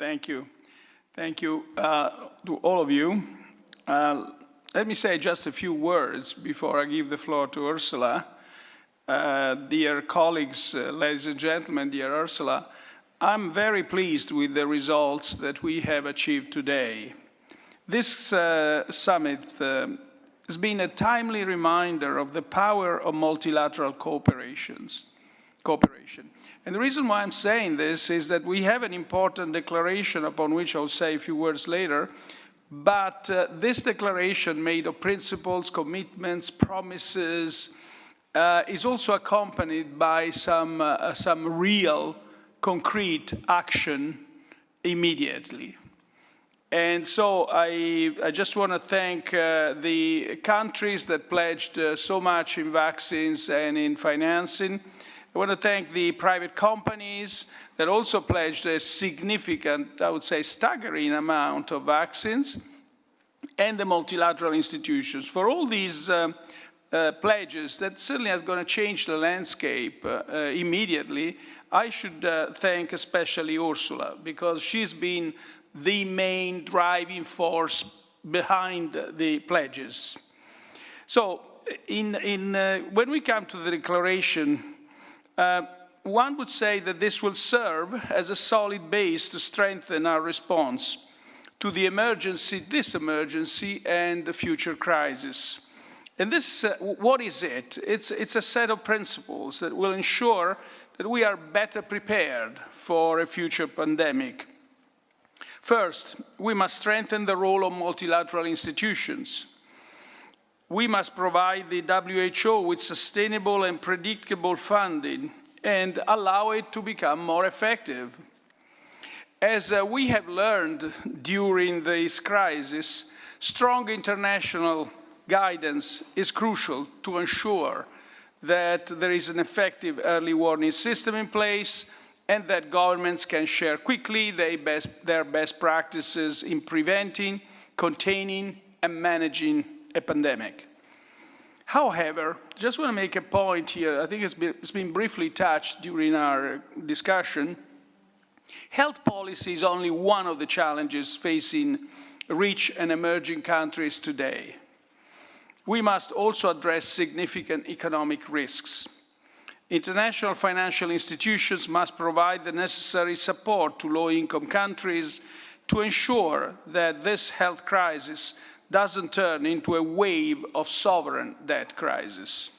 Thank you. Thank you uh, to all of you. Uh, let me say just a few words before I give the floor to Ursula. Uh, dear colleagues, uh, ladies and gentlemen, dear Ursula, I'm very pleased with the results that we have achieved today. This uh, summit uh, has been a timely reminder of the power of multilateral cooperations, cooperation. And the reason why I'm saying this is that we have an important declaration upon which I'll say a few words later, but uh, this declaration made of principles, commitments, promises, uh, is also accompanied by some, uh, some real concrete action immediately. And so I, I just want to thank uh, the countries that pledged uh, so much in vaccines and in financing. I want to thank the private companies that also pledged a significant, I would say staggering amount of vaccines, and the multilateral institutions. For all these uh, uh, pledges that certainly is going to change the landscape uh, uh, immediately, I should uh, thank especially Ursula because she's been the main driving force behind the pledges. So in, in, uh, when we come to the declaration, uh, one would say that this will serve as a solid base to strengthen our response to the emergency, this emergency, and the future crisis. And this, uh, what is it? It's, it's a set of principles that will ensure that we are better prepared for a future pandemic. First, we must strengthen the role of multilateral institutions. We must provide the WHO with sustainable and predictable funding and allow it to become more effective. As uh, we have learned during this crisis, strong international guidance is crucial to ensure that there is an effective early warning system in place and that governments can share quickly best, their best practices in preventing, containing, and managing a pandemic. However, just want to make a point here, I think it's been, it's been briefly touched during our discussion. Health policy is only one of the challenges facing rich and emerging countries today we must also address significant economic risks. International financial institutions must provide the necessary support to low-income countries to ensure that this health crisis doesn't turn into a wave of sovereign debt crisis.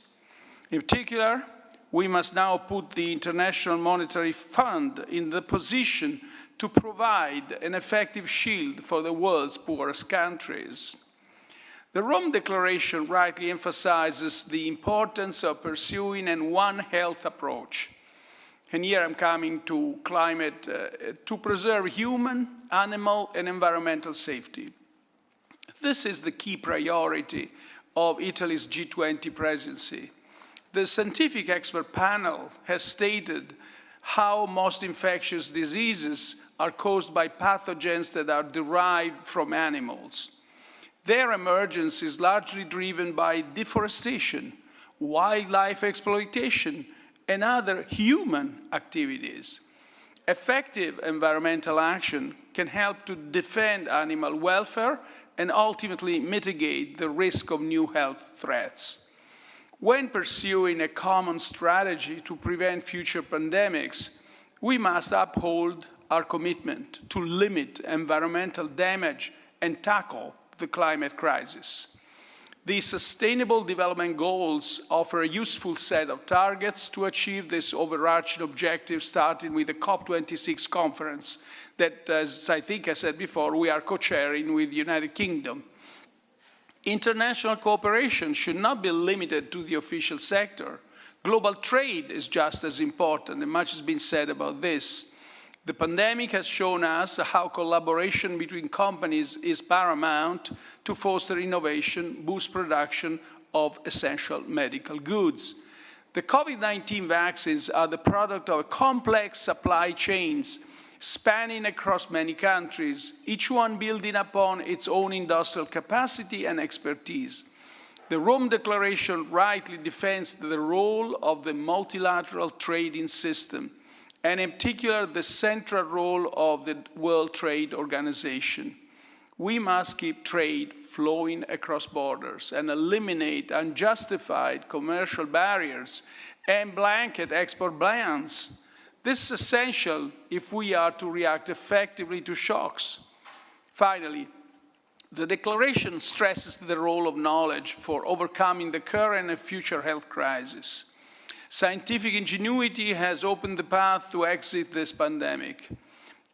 In particular, we must now put the International Monetary Fund in the position to provide an effective shield for the world's poorest countries. The Rome Declaration rightly emphasizes the importance of pursuing an One Health approach. And here I'm coming to climate, uh, to preserve human, animal, and environmental safety. This is the key priority of Italy's G20 presidency. The scientific expert panel has stated how most infectious diseases are caused by pathogens that are derived from animals. Their emergence is largely driven by deforestation, wildlife exploitation, and other human activities. Effective environmental action can help to defend animal welfare and ultimately mitigate the risk of new health threats. When pursuing a common strategy to prevent future pandemics, we must uphold our commitment to limit environmental damage and tackle the climate crisis. The Sustainable Development Goals offer a useful set of targets to achieve this overarching objective, starting with the COP26 conference that, as I think I said before, we are co-chairing with the United Kingdom. International cooperation should not be limited to the official sector. Global trade is just as important, and much has been said about this. The pandemic has shown us how collaboration between companies is paramount to foster innovation, boost production of essential medical goods. The COVID-19 vaccines are the product of complex supply chains spanning across many countries, each one building upon its own industrial capacity and expertise. The Rome Declaration rightly defends the role of the multilateral trading system and in particular the central role of the World Trade Organization. We must keep trade flowing across borders and eliminate unjustified commercial barriers and blanket export bans. This is essential if we are to react effectively to shocks. Finally, the declaration stresses the role of knowledge for overcoming the current and future health crisis. Scientific ingenuity has opened the path to exit this pandemic.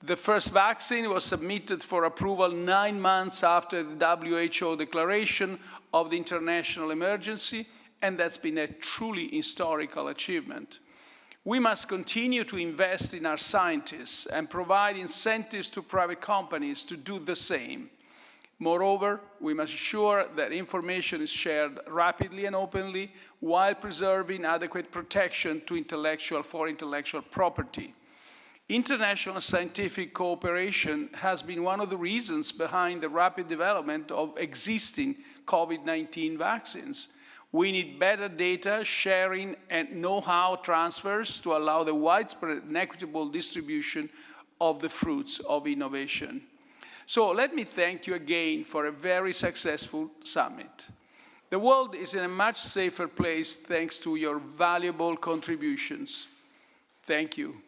The first vaccine was submitted for approval nine months after the WHO declaration of the international emergency, and that's been a truly historical achievement. We must continue to invest in our scientists and provide incentives to private companies to do the same. Moreover, we must ensure that information is shared rapidly and openly while preserving adequate protection to intellectual for intellectual property. International scientific cooperation has been one of the reasons behind the rapid development of existing COVID-19 vaccines. We need better data sharing and know-how transfers to allow the widespread and equitable distribution of the fruits of innovation. So let me thank you again for a very successful summit. The world is in a much safer place thanks to your valuable contributions. Thank you.